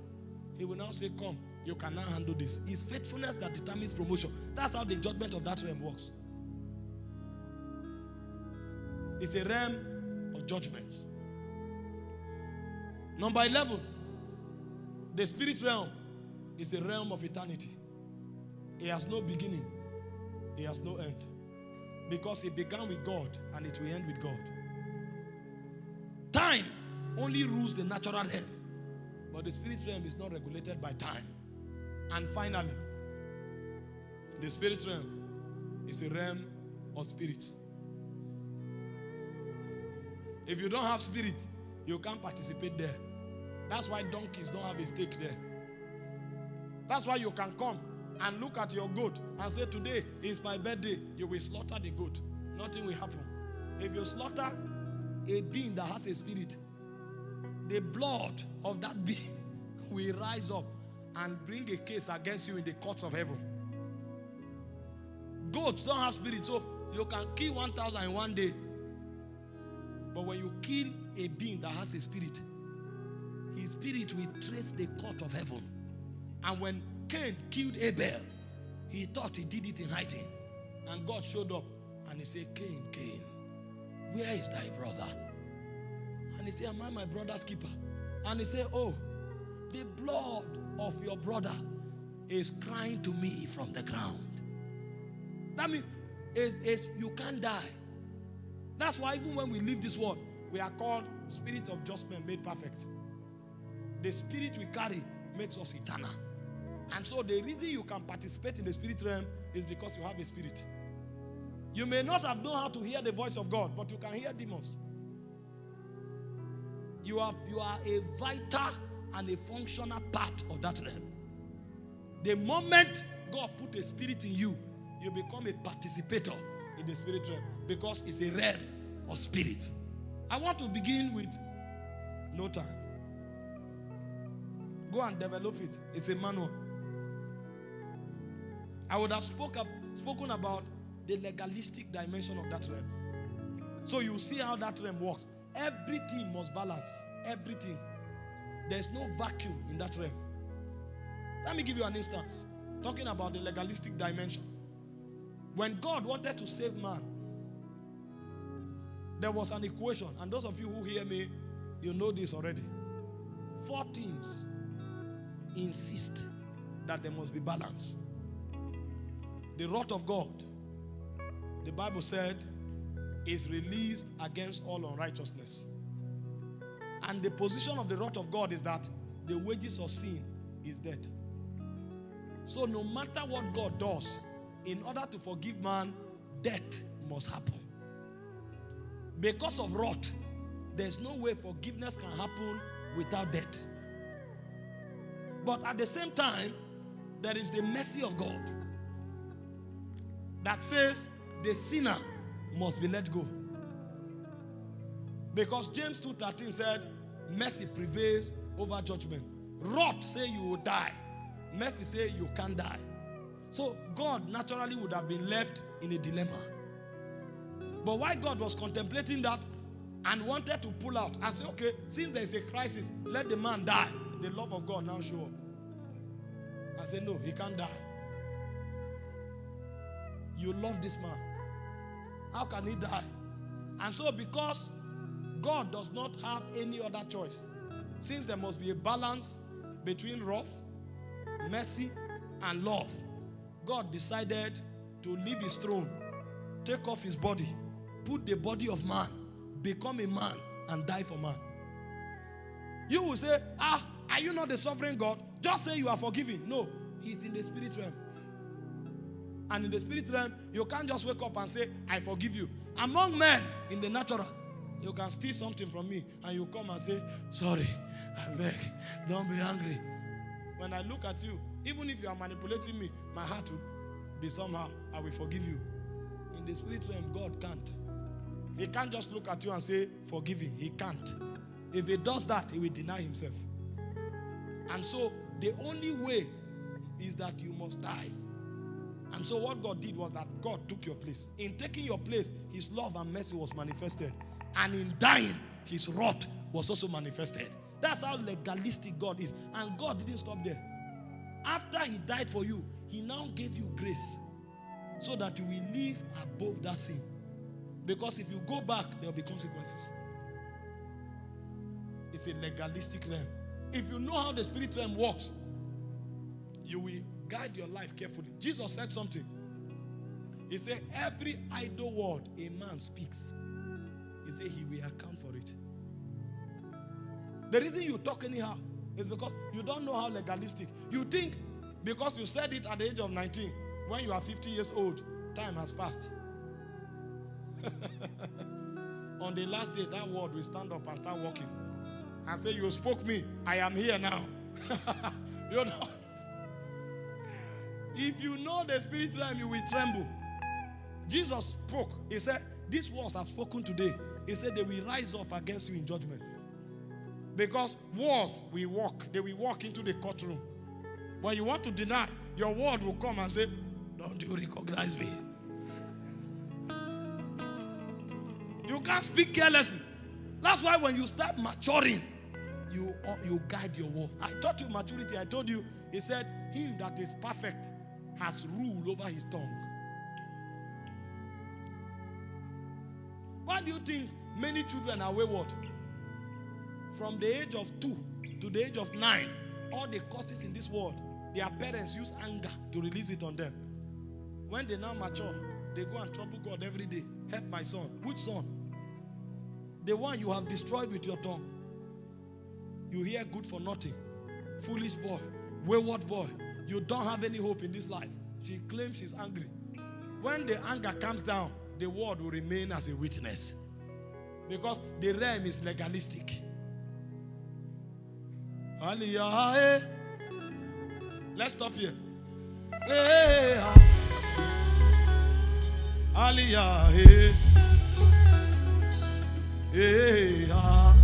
[SPEAKER 1] He will now say, Come, you can now handle this. It's faithfulness that determines promotion. That's how the judgment of that realm works. It's a realm of judgments. Number 11, the spirit realm is a realm of eternity. It has no beginning, it has no end. Because it began with God and it will end with God. Time only rules the natural realm, but the spirit realm is not regulated by time. And finally, the spirit realm is a realm of spirits. If you don't have spirit, you can't participate there. That's why donkeys don't have a stake there. That's why you can come and look at your goat and say, Today is my birthday. You will slaughter the goat. Nothing will happen. If you slaughter a being that has a spirit, the blood of that being will rise up and bring a case against you in the courts of heaven. Goats don't have spirit, so you can kill 1,000 in one day. But when you kill a being that has a spirit, his spirit will trace the court of heaven. And when Cain killed Abel, he thought he did it in hiding. And God showed up and he said, Cain, Cain, where is thy brother? And he said, Am I my brother's keeper? And he said, Oh, the blood of your brother is crying to me from the ground. That means it's, it's, you can't die. That's why even when we leave this world, we are called spirit of just men made perfect. The spirit we carry makes us eternal. And so the reason you can participate in the spirit realm is because you have a spirit. You may not have known how to hear the voice of God, but you can hear demons. You are, you are a vital and a functional part of that realm. The moment God put a spirit in you, you become a participator in the spirit realm because it's a realm of spirits. I want to begin with no time. Go and develop it. It's a manual. I would have spoke up, spoken about the legalistic dimension of that realm. So you see how that realm works. Everything must balance. Everything. There's no vacuum in that realm. Let me give you an instance. Talking about the legalistic dimension. When God wanted to save man, there was an equation. And those of you who hear me, you know this already. Four things insist that there must be balance. The wrath of God, the Bible said, is released against all unrighteousness. And the position of the wrath of God is that the wages of sin is death. So no matter what God does, in order to forgive man, death must happen. Because of wrath, there's no way forgiveness can happen without death. But at the same time, there is the mercy of God that says the sinner must be let go. Because James 2:13 said, mercy prevails over judgment. Wrath say you will die. Mercy say you can't die. So God naturally would have been left in a dilemma. But why God was contemplating that and wanted to pull out and say, okay, since there is a crisis, let the man die. The love of God now show up. I said, no, he can't die. You love this man. How can he die? And so, because God does not have any other choice, since there must be a balance between wrath, mercy, and love, God decided to leave his throne, take off his body, put the body of man, become a man, and die for man. You will say, Ah, are you not the sovereign God? Just say you are forgiven. No, he's in the spirit realm. And in the spirit realm, you can't just wake up and say, I forgive you. Among men, in the natural, you can steal something from me and you come and say, Sorry, I beg, don't be angry. When I look at you, even if you are manipulating me, my heart will be somehow, I will forgive you. In the spirit realm, God can't. He can't just look at you and say, Forgive him. He can't. If he does that, he will deny himself. And so, the only way is that you must die. And so, what God did was that God took your place. In taking your place, His love and mercy was manifested. And in dying, His wrath was also manifested. That's how legalistic God is. And God didn't stop there. After He died for you, He now gave you grace so that you will live above that sin. Because if you go back, there will be consequences. It's a legalistic realm. If you know how the spirit realm works, you will guide your life carefully. Jesus said something. He said, Every idle word a man speaks, he said he will account for it. The reason you talk anyhow is because you don't know how legalistic. You think because you said it at the age of 19, when you are 50 years old, time has passed. On the last day, that word will stand up and start walking and say, You spoke me, I am here now. you know. If you know the spirit realm, you will tremble. Jesus spoke. He said, These words I've spoken today. He said, They will rise up against you in judgment. Because wars will walk, they will walk into the courtroom. When you want to deny, your word will come and say, Don't you recognize me? You can't speak carelessly. That's why when you start maturing, you, uh, you guide your word. I taught you maturity. I told you, he said, Him that is perfect has rule over his tongue. Why do you think many children are wayward? From the age of two to the age of nine, all the causes in this world, their parents use anger to release it on them. When they now mature, they go and trouble God every day. Help my son. Which son? The one you have destroyed with your tongue. You hear good for nothing. Foolish boy, wayward boy. You don't have any hope in this life. She claims she's angry. When the anger comes down, the word will remain as a witness. Because the realm is legalistic. Let's stop here. Aliyah. Aliyah.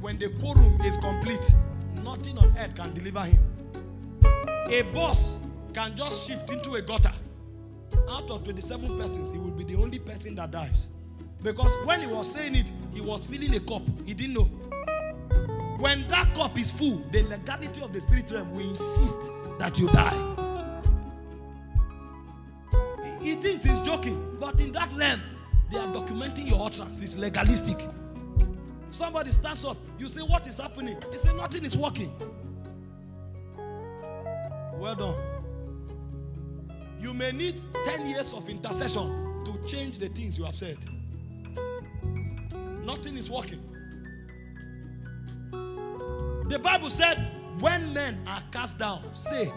[SPEAKER 1] when the quorum is complete, nothing on earth can deliver him. A boss can just shift into a gutter. Out of 27 persons, he will be the only person that dies. Because when he was saying it, he was filling a cup. He didn't know. When that cup is full, the legality of the spirit realm will insist that you die. He thinks he's joking, but in that realm, they are documenting your utterance. It's legalistic. Somebody stands up. You say, What is happening? He say, Nothing is working. Well done. You may need 10 years of intercession to change the things you have said. Nothing is working. The Bible said, when men are cast down, say.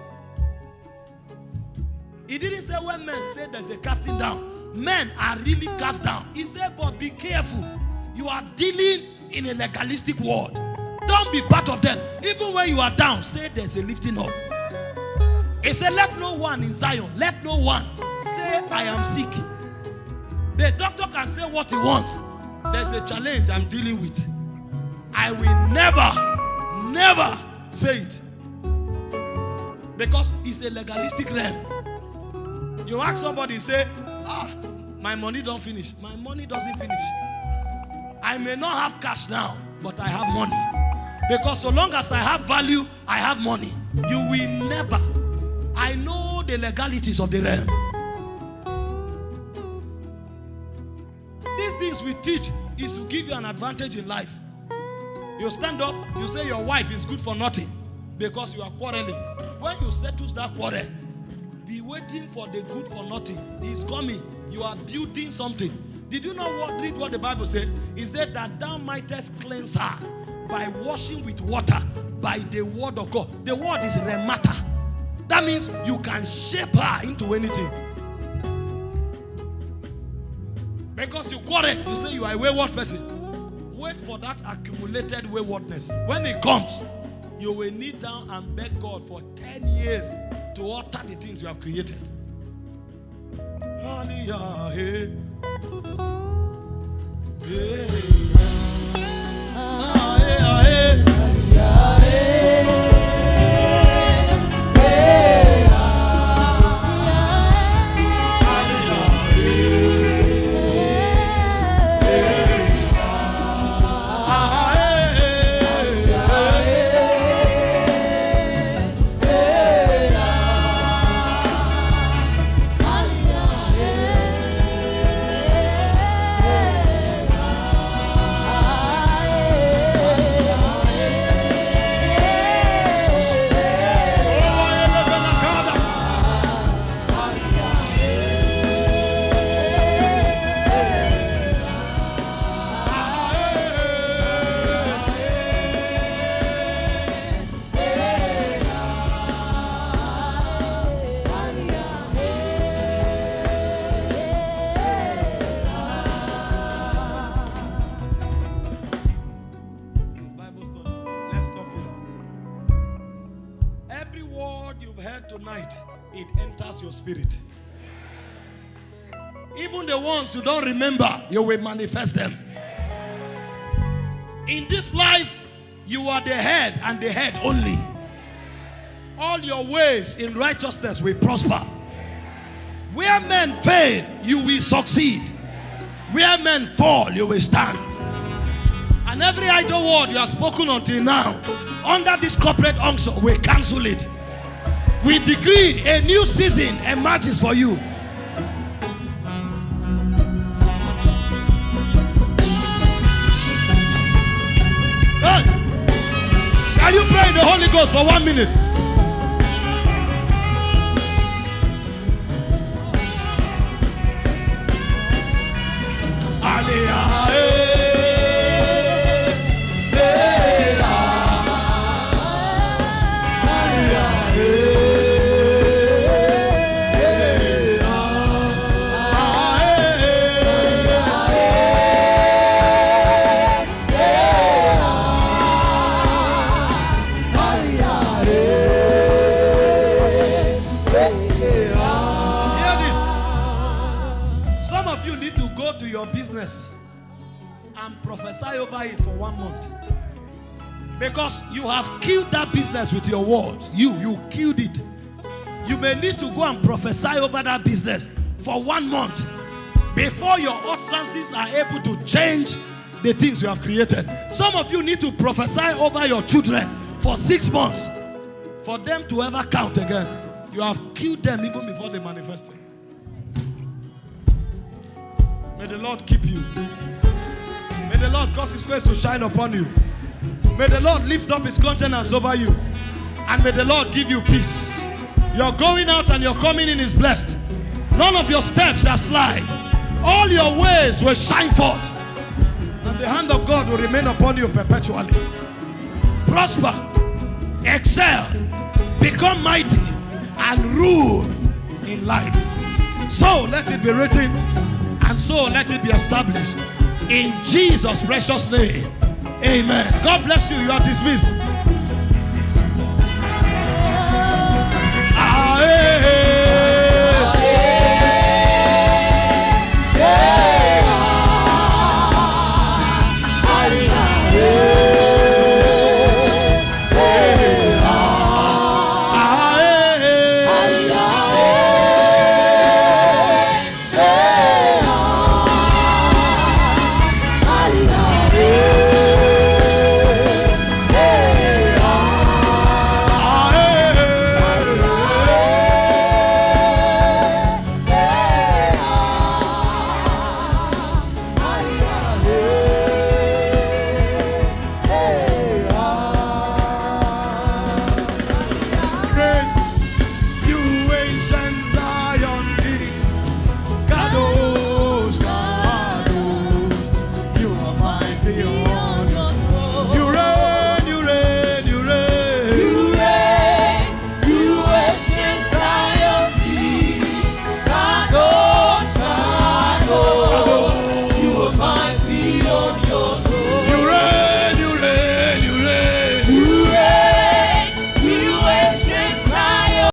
[SPEAKER 1] He didn't say when men say there's a casting down. Men are really cast down. He said, but be careful. You are dealing in a legalistic world. Don't be part of them. Even when you are down, say there's a lifting up. He said, Let no one in Zion, let no one say, I am sick. The doctor can say what he wants. There's a challenge I'm dealing with. I will never, never say it. Because it's a legalistic realm. You ask somebody, say, Ah, my money don't finish. My money doesn't finish. I may not have cash now, but I have money. Because so long as I have value, I have money. You will never I know the legalities of the realm. These things we teach is to give you an advantage in life. You stand up, you say your wife is good for nothing because you are quarreling. When you settle that quarrel, be waiting for the good for nothing. He's coming. You are building something. Did you know what read what the Bible said? Is that that thou mightest cleanse her by washing with water by the word of God. The word is remata. That means you can shape her into anything. Because you quarrel, you say you are a wayward person. Wait for that accumulated waywardness. When it comes, you will kneel down and beg God for 10 years to alter the things you have created. Hallelujah. Hey. Ones you don't remember, you will manifest them. In this life, you are the head and the head only. All your ways in righteousness will prosper. Where men fail, you will succeed. Where men fall, you will stand. And every idle word you have spoken until now, under this corporate unction, we cancel it. We decree a new season emerges for you. Ghost for one minute? Because you have killed that business with your words. You, you killed it. You may need to go and prophesy over that business for one month before your utterances are able to change the things you have created. Some of you need to prophesy over your children for six months for them to ever count again. You have killed them even before they manifested. May the Lord keep you. May the Lord cause his face to shine upon you. May the Lord lift up his countenance over you. And may the Lord give you peace. Your going out and your coming in is blessed. None of your steps shall slide. All your ways will shine forth. And the hand of God will remain upon you perpetually. Prosper, excel, become mighty, and rule in life. So let it be written, and so let it be established. In Jesus' precious name. Amen. God bless you. You are dismissed. Ah, hey, hey.